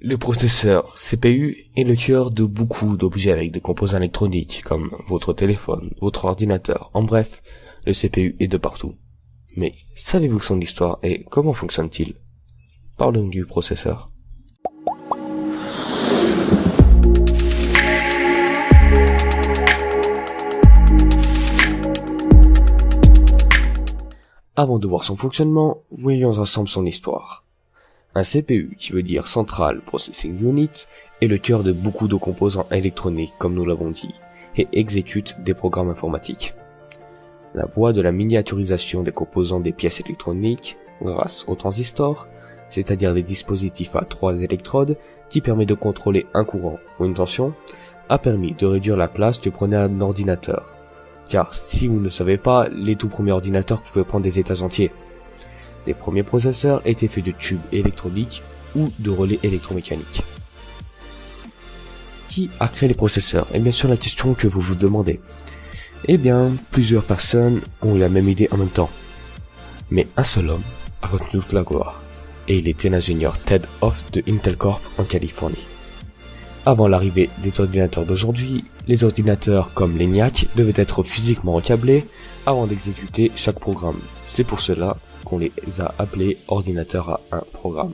Le processeur CPU est le cœur de beaucoup d'objets avec des composants électroniques comme votre téléphone, votre ordinateur, en bref, le CPU est de partout. Mais savez-vous son histoire et comment fonctionne-t-il? Parlons du processeur. Avant de voir son fonctionnement, voyons ensemble son histoire. Un CPU, qui veut dire Central Processing Unit, est le cœur de beaucoup de composants électroniques, comme nous l'avons dit, et exécute des programmes informatiques. La voie de la miniaturisation des composants des pièces électroniques, grâce aux transistors, c'est-à-dire des dispositifs à trois électrodes qui permet de contrôler un courant ou une tension, a permis de réduire la place que prenait un ordinateur. Car si vous ne savez pas, les tout premiers ordinateurs pouvaient prendre des étages entiers. Les premiers processeurs étaient faits de tubes électroniques ou de relais électromécaniques. Qui a créé les processeurs? Et bien sûr la question que vous vous demandez. Eh bien, plusieurs personnes ont eu la même idée en même temps. Mais un seul homme a retenu toute la gloire. Et il était l'ingénieur Ted Hoff de Intel Corp en Californie. Avant l'arrivée des ordinateurs d'aujourd'hui, les ordinateurs comme l'ENIAC devaient être physiquement recablés avant d'exécuter chaque programme. C'est pour cela qu'on les a appelés ordinateurs à un programme.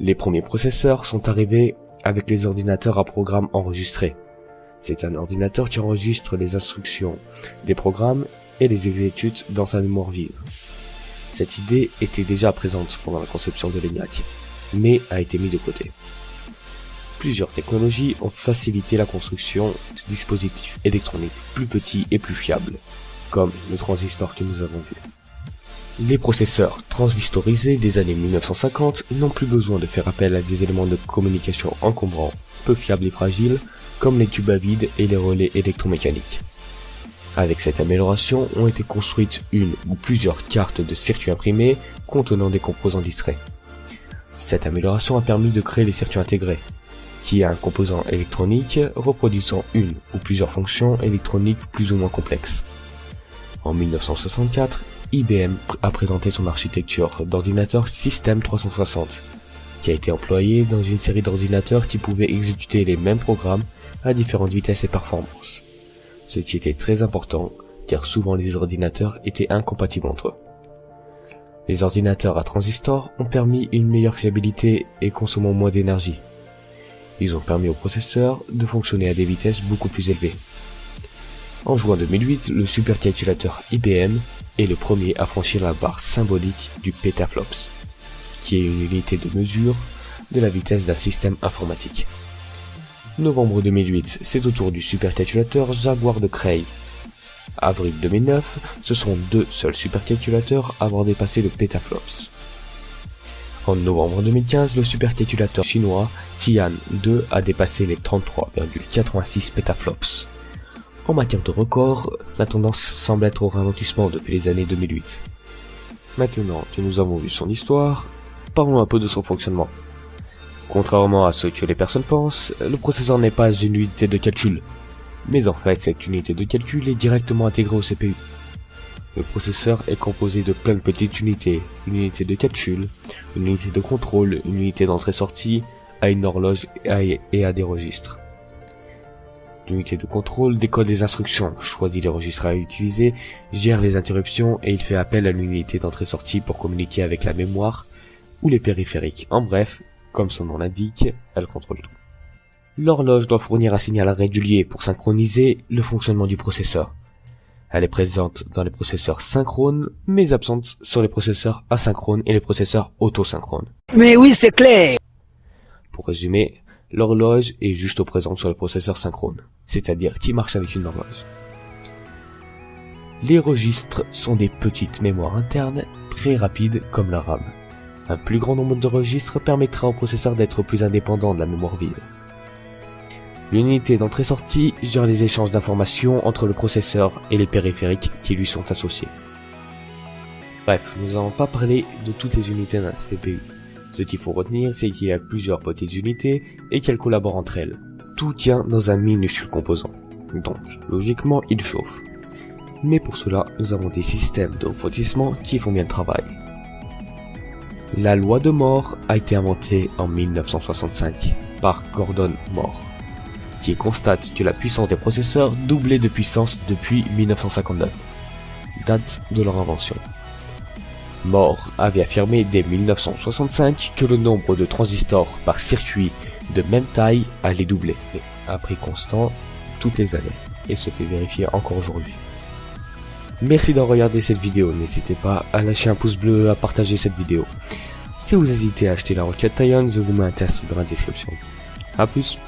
Les premiers processeurs sont arrivés avec les ordinateurs à programme enregistrés. C'est un ordinateur qui enregistre les instructions des programmes et les exécute dans sa mémoire vive. Cette idée était déjà présente pendant la conception de l'ENIAC, mais a été mise de côté. Plusieurs technologies ont facilité la construction de dispositifs électroniques plus petits et plus fiables, comme le transistor que nous avons vu. Les processeurs transistorisés des années 1950 n'ont plus besoin de faire appel à des éléments de communication encombrants, peu fiables et fragiles, comme les tubes à vide et les relais électromécaniques. Avec cette amélioration ont été construites une ou plusieurs cartes de circuits imprimés contenant des composants distraits. Cette amélioration a permis de créer les circuits intégrés, qui est un composant électronique reproduisant une ou plusieurs fonctions électroniques plus ou moins complexes. En 1964, IBM a présenté son architecture d'ordinateur System 360, qui a été employée dans une série d'ordinateurs qui pouvaient exécuter les mêmes programmes à différentes vitesses et performances. Ce qui était très important, car souvent les ordinateurs étaient incompatibles entre eux. Les ordinateurs à transistors ont permis une meilleure fiabilité et consommant moins d'énergie. Ils ont permis aux processeurs de fonctionner à des vitesses beaucoup plus élevées. En juin 2008, le supercalculateur IBM est le premier à franchir la barre symbolique du petaflops, qui est une unité de mesure de la vitesse d'un système informatique. Novembre 2008, c'est au tour du supercalculateur Jaguar de Cray. Avril 2009, ce sont deux seuls supercalculateurs à avoir dépassé le petaflops. En novembre 2015, le supercalculateur chinois Tian 2 a dépassé les 33,86 petaflops. En matière de record, la tendance semble être au ralentissement depuis les années 2008. Maintenant que nous avons vu son histoire, parlons un peu de son fonctionnement. Contrairement à ce que les personnes pensent, le processeur n'est pas une unité de calcul. Mais en fait, cette unité de calcul est directement intégrée au CPU. Le processeur est composé de plein de petites unités, une unité de calcul, une unité de contrôle, une unité d'entrée-sortie, à une horloge et à des registres. L'unité de contrôle décode les instructions, choisit les registres à utiliser, gère les interruptions et il fait appel à l'unité d'entrée-sortie pour communiquer avec la mémoire ou les périphériques. En bref, comme son nom l'indique, elle contrôle tout. L'horloge doit fournir un signal régulier pour synchroniser le fonctionnement du processeur. Elle est présente dans les processeurs synchrones, mais absente sur les processeurs asynchrones et les processeurs autosynchrones. Mais oui, c'est clair Pour résumer, l'horloge est juste au présent sur le processeur synchrone, c'est-à-dire qui marche avec une horloge. Les registres sont des petites mémoires internes très rapides comme la RAM. Un plus grand nombre de registres permettra au processeur d'être plus indépendant de la mémoire vive. L'unité d'entrée-sortie gère les échanges d'informations entre le processeur et les périphériques qui lui sont associés. Bref, nous n'avons pas parlé de toutes les unités d'un CPU. Ce qu'il faut retenir, c'est qu'il y a plusieurs petites unités et qu'elles collaborent entre elles. Tout tient dans un minuscule composant. Donc, logiquement, il chauffe. Mais pour cela, nous avons des systèmes de refroidissement qui font bien le travail. La loi de Moore a été inventée en 1965 par Gordon Moore, qui constate que la puissance des processeurs doublait de puissance depuis 1959, date de leur invention. Moore avait affirmé dès 1965 que le nombre de transistors par circuit de même taille allait doubler, à prix constant toutes les années, et se fait vérifier encore aujourd'hui. Merci d'avoir regardé cette vidéo, n'hésitez pas à lâcher un pouce bleu, à partager cette vidéo. Si vous hésitez à acheter la roquette vous mets un test dans la description. A plus